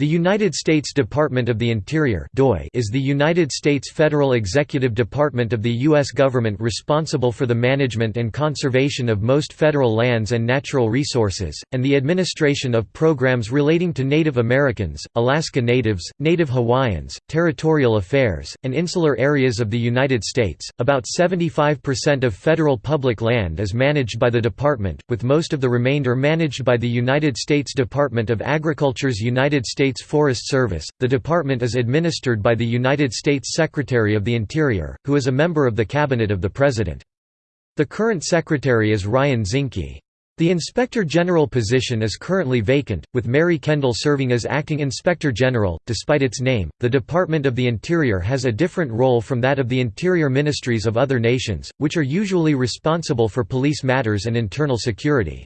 The United States Department of the Interior is the United States federal executive department of the U.S. government responsible for the management and conservation of most federal lands and natural resources, and the administration of programs relating to Native Americans, Alaska Natives, Native Hawaiians, territorial affairs, and insular areas of the United States. About 75% of federal public land is managed by the department, with most of the remainder managed by the United States Department of Agriculture's United States States Forest Service. The department is administered by the United States Secretary of the Interior, who is a member of the Cabinet of the President. The current Secretary is Ryan Zinke. The Inspector General position is currently vacant, with Mary Kendall serving as Acting Inspector General. Despite its name, the Department of the Interior has a different role from that of the interior ministries of other nations, which are usually responsible for police matters and internal security.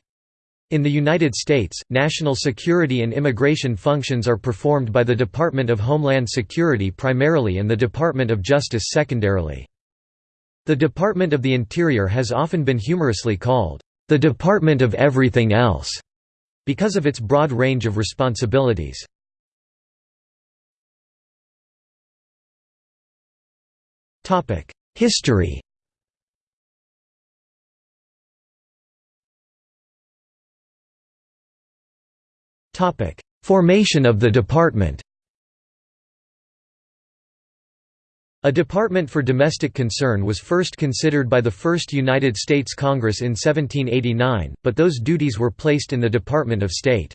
In the United States, national security and immigration functions are performed by the Department of Homeland Security primarily and the Department of Justice secondarily. The Department of the Interior has often been humorously called, "...the Department of Everything Else", because of its broad range of responsibilities. History Formation of the department A Department for Domestic Concern was first considered by the First United States Congress in 1789, but those duties were placed in the Department of State.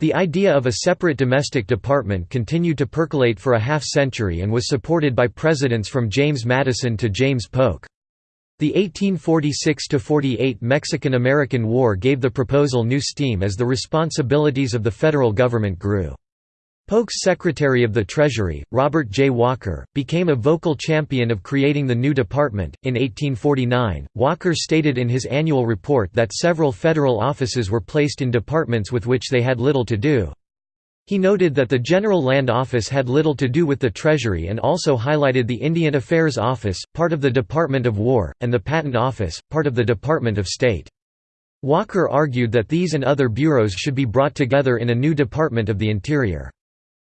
The idea of a separate domestic department continued to percolate for a half-century and was supported by presidents from James Madison to James Polk. The 1846–48 Mexican–American War gave the proposal new steam as the responsibilities of the federal government grew. Polk's Secretary of the Treasury, Robert J. Walker, became a vocal champion of creating the new department. In 1849, Walker stated in his annual report that several federal offices were placed in departments with which they had little to do. He noted that the General Land Office had little to do with the Treasury and also highlighted the Indian Affairs Office, part of the Department of War, and the Patent Office, part of the Department of State. Walker argued that these and other bureaus should be brought together in a new Department of the Interior.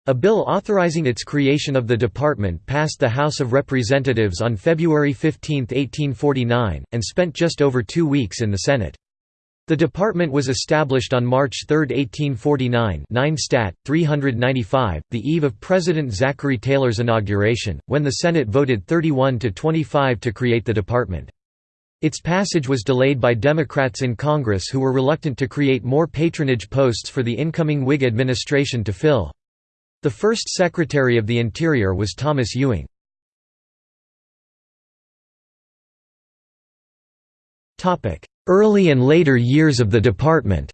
A bill authorizing its creation of the department passed the House of Representatives on February 15, 1849, and spent just over two weeks in the Senate. The department was established on March 3, 1849 9 Stat. 395, the eve of President Zachary Taylor's inauguration, when the Senate voted 31 to 25 to create the department. Its passage was delayed by Democrats in Congress who were reluctant to create more patronage posts for the incoming Whig administration to fill. The first Secretary of the Interior was Thomas Ewing. Early and later years of the department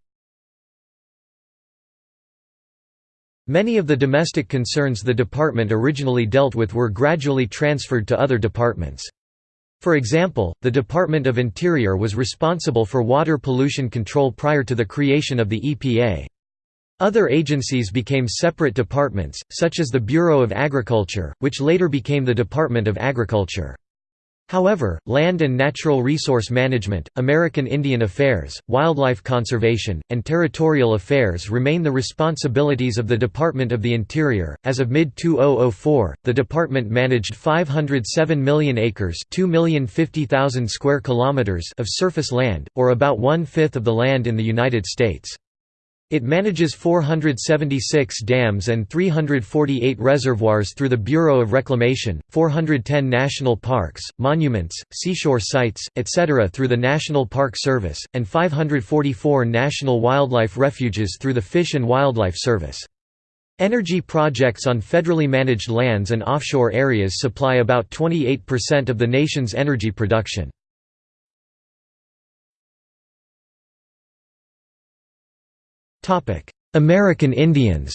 Many of the domestic concerns the department originally dealt with were gradually transferred to other departments. For example, the Department of Interior was responsible for water pollution control prior to the creation of the EPA. Other agencies became separate departments, such as the Bureau of Agriculture, which later became the Department of Agriculture. However, land and natural resource management, American Indian Affairs, wildlife conservation, and territorial affairs remain the responsibilities of the Department of the Interior. As of mid 2004, the department managed 507 million acres, 2,050,000 square kilometers of surface land, or about one-fifth of the land in the United States. It manages 476 dams and 348 reservoirs through the Bureau of Reclamation, 410 national parks, monuments, seashore sites, etc. through the National Park Service, and 544 national wildlife refuges through the Fish and Wildlife Service. Energy projects on federally managed lands and offshore areas supply about 28% of the nation's energy production. American Indians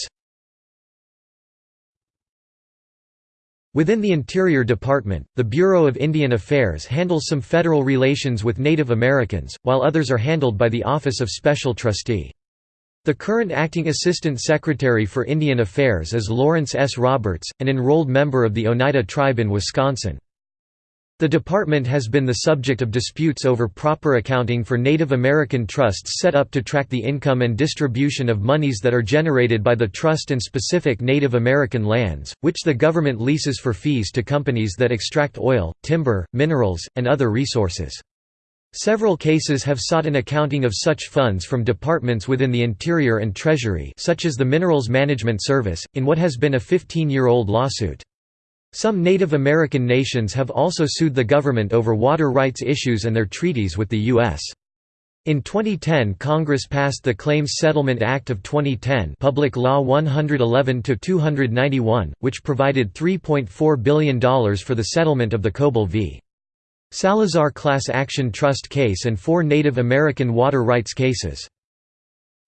Within the Interior Department, the Bureau of Indian Affairs handles some federal relations with Native Americans, while others are handled by the Office of Special Trustee. The current acting Assistant Secretary for Indian Affairs is Lawrence S. Roberts, an enrolled member of the Oneida tribe in Wisconsin. The department has been the subject of disputes over proper accounting for Native American trusts set up to track the income and distribution of monies that are generated by the trust and specific Native American lands, which the government leases for fees to companies that extract oil, timber, minerals, and other resources. Several cases have sought an accounting of such funds from departments within the Interior and Treasury such as the Minerals Management Service, in what has been a 15-year-old lawsuit. Some Native American nations have also sued the government over water rights issues and their treaties with the U.S. In 2010 Congress passed the Claims Settlement Act of 2010 Public Law 111-291, which provided $3.4 billion for the settlement of the Cobell v. Salazar Class Action Trust case and four Native American water rights cases.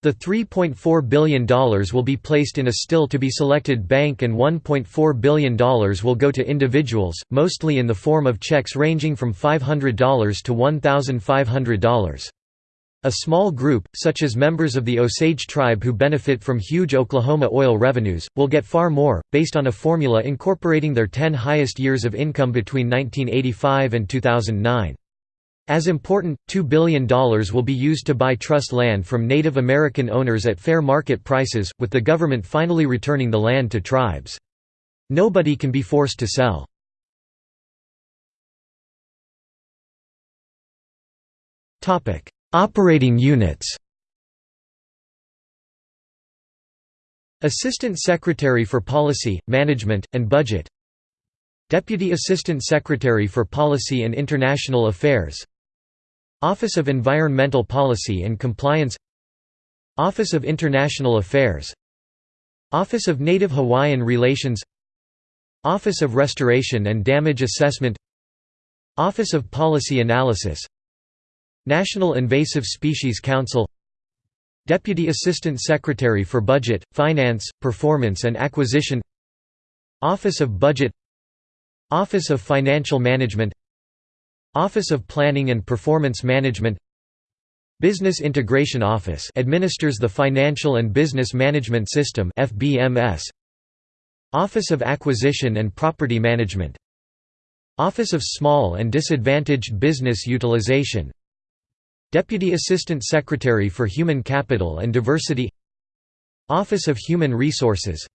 The $3.4 billion will be placed in a still-to-be-selected bank and $1.4 billion will go to individuals, mostly in the form of checks ranging from $500 to $1,500. A small group, such as members of the Osage tribe who benefit from huge Oklahoma oil revenues, will get far more, based on a formula incorporating their 10 highest years of income between 1985 and 2009. As important, $2 billion will be used to buy trust land from Native American owners at fair market prices, with the government finally returning the land to tribes. Nobody can be forced to sell. Operating units Assistant Secretary for Policy, Management, and Budget Deputy Assistant Secretary for Policy and International Affairs Office of Environmental Policy and Compliance Office of International Affairs Office of Native Hawaiian Relations Office of Restoration and Damage Assessment Office of Policy Analysis National Invasive Species Council Deputy Assistant Secretary for Budget, Finance, Performance and Acquisition Office of Budget Office of Financial Management Office of Planning and Performance Management Business Integration Office administers the Financial and Business Management System FBMS Office of Acquisition and Property Management. Office of Small and Disadvantaged Business Utilization. Deputy Assistant Secretary for Human Capital and Diversity. Office of Human Resources.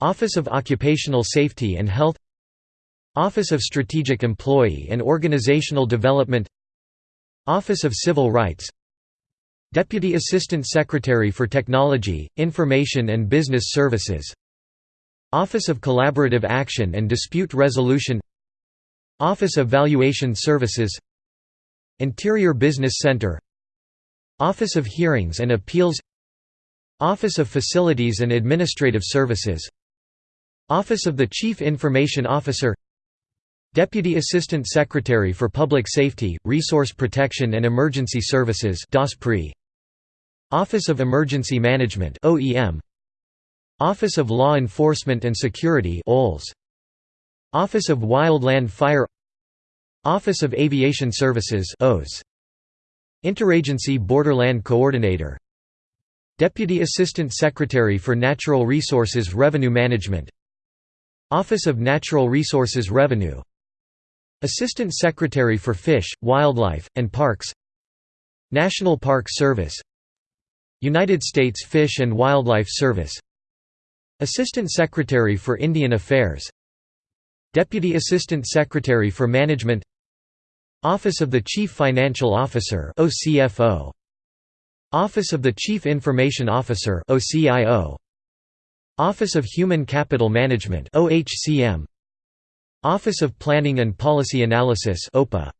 Office of Occupational Safety and Health Office of Strategic Employee and Organizational Development Office of Civil Rights Deputy Assistant Secretary for Technology, Information and Business Services Office of Collaborative Action and Dispute Resolution Office of Valuation Services Interior Business Center Office of Hearings and Appeals Office of Facilities and Administrative Services Office of the Chief Information Officer Deputy Assistant Secretary for Public Safety, Resource Protection and Emergency Services Office of Emergency Management Office of Law Enforcement and Security Office of Wildland Fire. Office of Aviation Services Interagency Borderland Coordinator. Deputy Assistant Secretary for Natural Resources Revenue Management. Office of Natural Resources Revenue Assistant Secretary for Fish, Wildlife, and Parks National Park Service United States Fish and Wildlife Service Assistant Secretary for Indian Affairs Deputy Assistant Secretary for Management Office of the Chief Financial Officer Office of the Chief Information Officer Office of Human Capital Management Office of Planning and Policy Analysis OPA.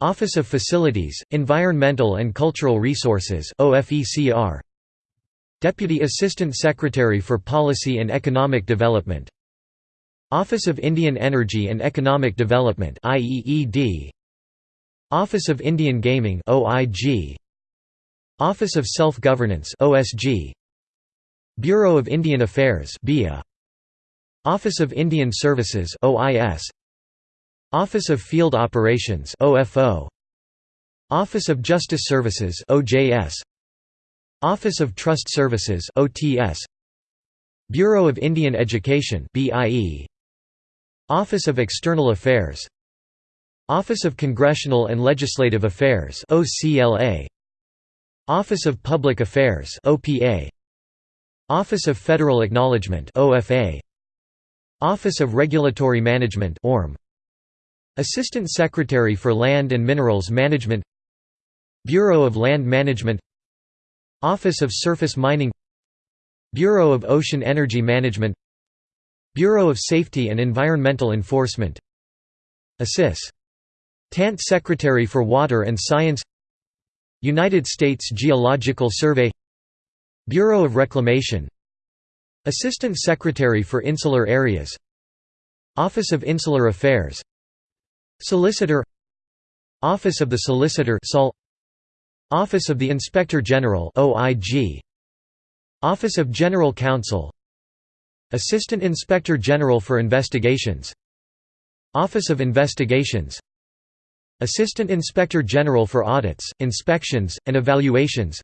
Office of Facilities, Environmental and Cultural Resources OFECR. Deputy Assistant Secretary for Policy and Economic Development. Office of Indian Energy and Economic Development IEED Office of Indian Gaming OIG Office of Self-Governance OSG Bureau of Indian Affairs BIA Office of Indian Services OIS Office of Field Operations OFO Office of Justice Services OJS Office of Trust Services OTS Bureau of Indian Education BIE Office of External Affairs. Office of Congressional and Legislative Affairs OCLA Office of Public Affairs OPA Office of Federal Acknowledgement OFA Office of Regulatory Management ORM Assistant Secretary for Land and Minerals Management. Bureau of Land Management. Office of Surface Mining. Bureau of Ocean Energy Management. Bureau of Safety and Environmental Enforcement. Assis. Tant Secretary for Water and Science. United States Geological Survey. Bureau of Reclamation Assistant Secretary for Insular Areas. Office of Insular Affairs. Solicitor. Office of the Solicitor Office of the Inspector General Office of General Counsel. Assistant Inspector General for Investigations. Office of Investigations. Assistant Inspector General for Audits, Inspections, and Evaluations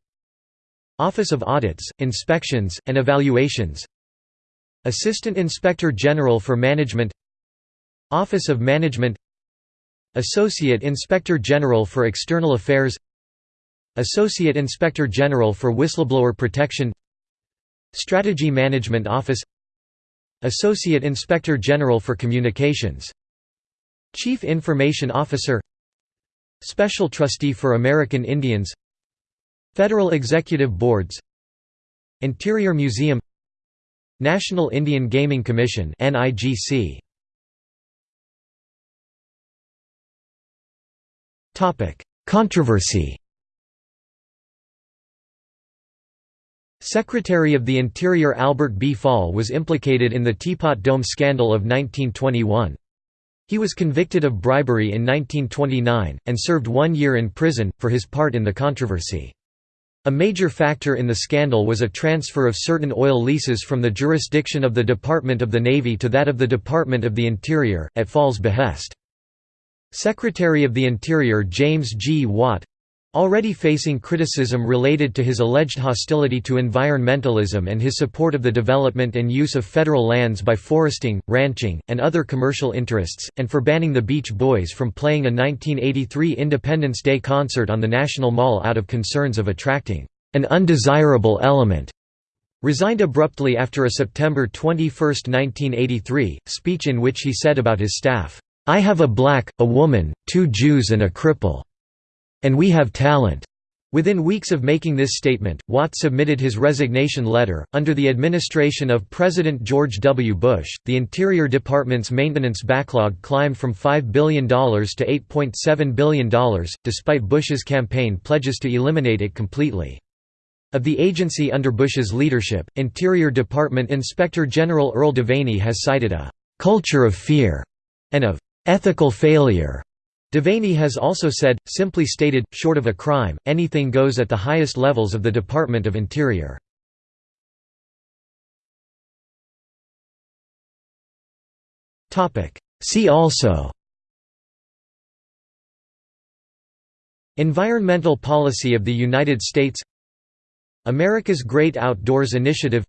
Office of Audits, Inspections, and Evaluations. Assistant Inspector General for Management. Office of Management. Associate Inspector General for External Affairs. Associate Inspector General for Whistleblower Protection. Strategy Management Office. Associate Inspector General for Communications. Chief Information Officer. Special Trustee for American Indians Federal Executive Boards Interior Museum National Indian Gaming Commission NIGC Topic Controversy Secretary of the Interior Albert B. Fall was implicated in the Teapot Dome scandal of 1921. He was convicted of bribery in 1929, and served one year in prison, for his part in the controversy. A major factor in the scandal was a transfer of certain oil leases from the jurisdiction of the Department of the Navy to that of the Department of the Interior, at Fall's behest. Secretary of the Interior James G. Watt Already facing criticism related to his alleged hostility to environmentalism and his support of the development and use of federal lands by foresting, ranching, and other commercial interests, and for banning the Beach Boys from playing a 1983 Independence Day concert on the National Mall out of concerns of attracting an undesirable element, resigned abruptly after a September 21, 1983, speech in which he said about his staff, "'I have a black, a woman, two Jews and a cripple. And we have talent. Within weeks of making this statement, Watt submitted his resignation letter. Under the administration of President George W. Bush, the Interior Department's maintenance backlog climbed from $5 billion to $8.7 billion, despite Bush's campaign pledges to eliminate it completely. Of the agency under Bush's leadership, Interior Department Inspector General Earl Devaney has cited a culture of fear and of ethical failure Devaney has also said, simply stated, short of a crime, anything goes at the highest levels of the Department of Interior. See also Environmental policy of the United States America's Great Outdoors Initiative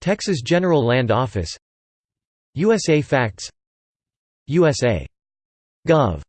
Texas General Land Office USA Facts USA. Gov